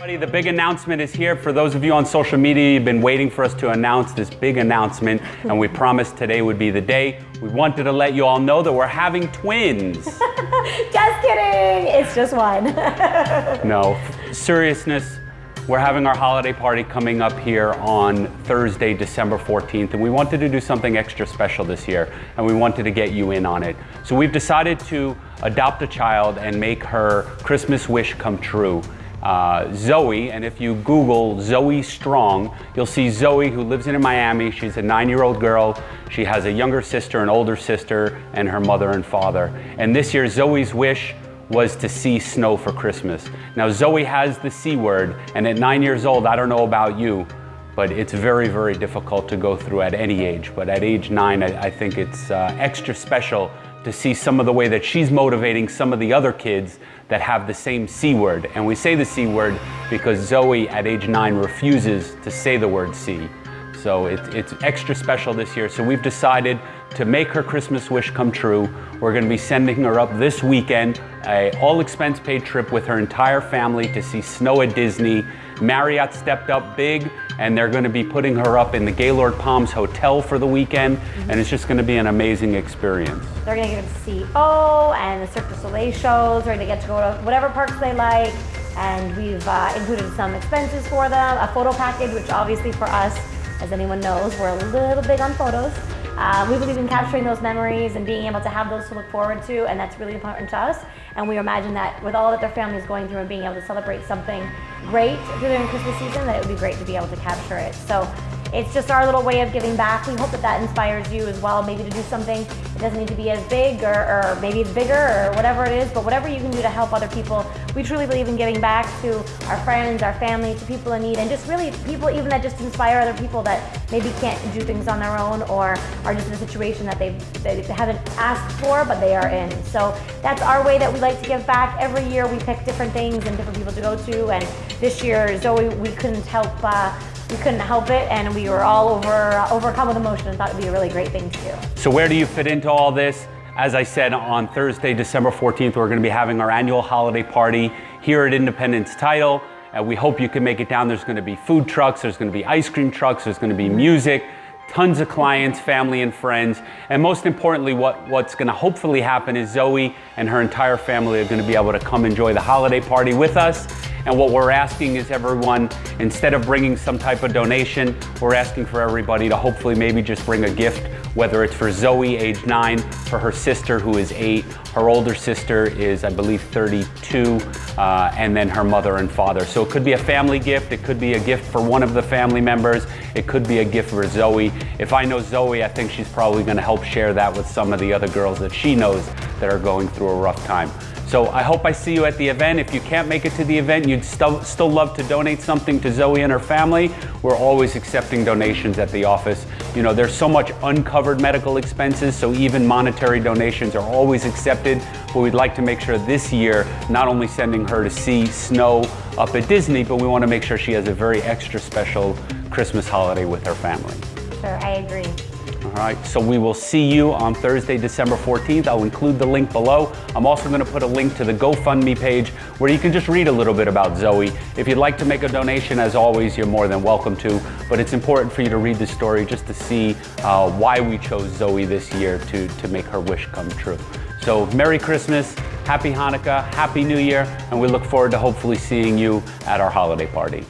The big announcement is here. For those of you on social media, you've been waiting for us to announce this big announcement, and we promised today would be the day. We wanted to let you all know that we're having twins. just kidding, it's just one. no, seriousness, we're having our holiday party coming up here on Thursday, December 14th, and we wanted to do something extra special this year, and we wanted to get you in on it. So we've decided to adopt a child and make her Christmas wish come true. Uh, Zoe, and if you Google Zoe Strong, you'll see Zoe who lives in Miami. She's a nine-year-old girl. She has a younger sister, an older sister, and her mother and father. And this year, Zoe's wish was to see snow for Christmas. Now Zoe has the C word, and at nine years old, I don't know about you, but it's very, very difficult to go through at any age. But at age nine, I, I think it's uh, extra special to see some of the way that she's motivating some of the other kids that have the same C word. And we say the C word because Zoe at age nine refuses to say the word C. So it, it's extra special this year. So we've decided to make her Christmas wish come true. We're gonna be sending her up this weekend, a all expense paid trip with her entire family to see snow at Disney. Marriott stepped up big and they're gonna be putting her up in the Gaylord Palms Hotel for the weekend mm -hmm. and it's just gonna be an amazing experience. They're gonna get to see O and the Cirque du Soleil shows. They're gonna get to go to whatever parks they like and we've uh, included some expenses for them, a photo package, which obviously for us as anyone knows, we're a little big on photos. Uh, we believe in capturing those memories and being able to have those to look forward to, and that's really important to us. And we imagine that with all that their family is going through and being able to celebrate something great during Christmas season, that it would be great to be able to capture it. So it's just our little way of giving back. We hope that that inspires you as well, maybe to do something. It doesn't need to be as big or, or, maybe it's bigger or whatever it is, but whatever you can do to help other people. We truly believe in giving back to our friends, our family, to people in need, and just really people even that just inspire other people that maybe can't do things on their own or are just in a situation that they, they haven't asked for, but they are in. So that's our way that we like to give back. Every year we pick different things and different people to go to, and this year, Zoe, we couldn't help uh, we couldn't help it and we were all over overcome with emotion and thought it'd be a really great thing to do. So where do you fit into all this? As I said, on Thursday, December 14th, we're gonna be having our annual holiday party here at Independence Title. Uh, we hope you can make it down. There's gonna be food trucks, there's gonna be ice cream trucks, there's gonna be music, tons of clients, family and friends. And most importantly, what, what's gonna hopefully happen is Zoe and her entire family are gonna be able to come enjoy the holiday party with us. And what we're asking is everyone, instead of bringing some type of donation, we're asking for everybody to hopefully maybe just bring a gift, whether it's for Zoe, age nine, for her sister who is eight, her older sister is, I believe, 32, uh, and then her mother and father. So it could be a family gift, it could be a gift for one of the family members, it could be a gift for Zoe. If I know Zoe, I think she's probably gonna help share that with some of the other girls that she knows that are going through a rough time. So I hope I see you at the event. If you can't make it to the event, you'd st still love to donate something to Zoe and her family, we're always accepting donations at the office. You know, there's so much uncovered medical expenses, so even monetary donations are always accepted. But we'd like to make sure this year, not only sending her to see snow up at Disney, but we want to make sure she has a very extra special Christmas holiday with her family. Sure, I agree. All right, so we will see you on Thursday, December 14th. I'll include the link below. I'm also gonna put a link to the GoFundMe page where you can just read a little bit about Zoe. If you'd like to make a donation, as always, you're more than welcome to, but it's important for you to read the story just to see uh, why we chose Zoe this year to, to make her wish come true. So Merry Christmas, Happy Hanukkah, Happy New Year, and we look forward to hopefully seeing you at our holiday party.